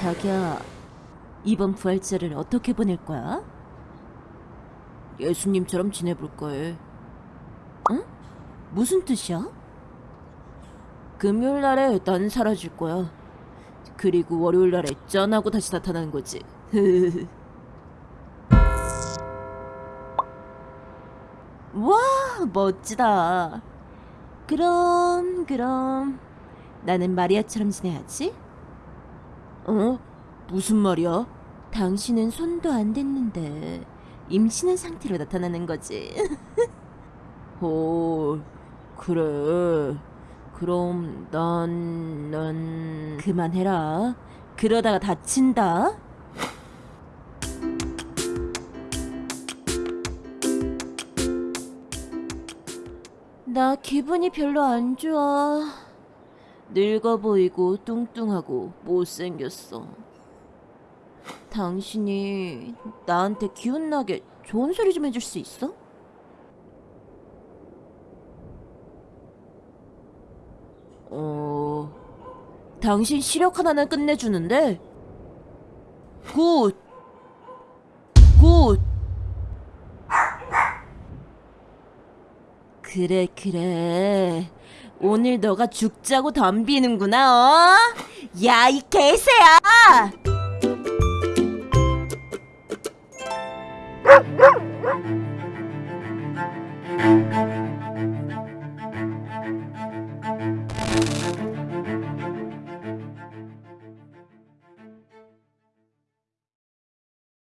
자기야, 이번 부활절을 어떻게 보낼 거야? 예수님처럼 지내볼 거에. 응? 무슨 뜻이야? 금요일 날에 난 사라질 거야. 그리고 월요일 날에 짠 하고 다시 나타나는 거지. 와, 멋지다. 그럼, 그럼 나는 마리아처럼 지내야지. 어? 무슨 말이야? 당신은 손도 안 댔는데 임신한 상태로 나타나는 거지. 어, 그래. 그럼 난, 난 그만해라. 그러다가 다친다. 나 기분이 별로 안 좋아. 늙어 보이고 뚱뚱하고 못생겼어. 당신이 나한테 기운나게 좋은 소리 좀 해줄 수 있어? 어... 당신 시력 하나는 끝내주는데? Good! Good! 그래 그래 오늘 너가 죽자고 덤비는구나 어? 야 이 개새야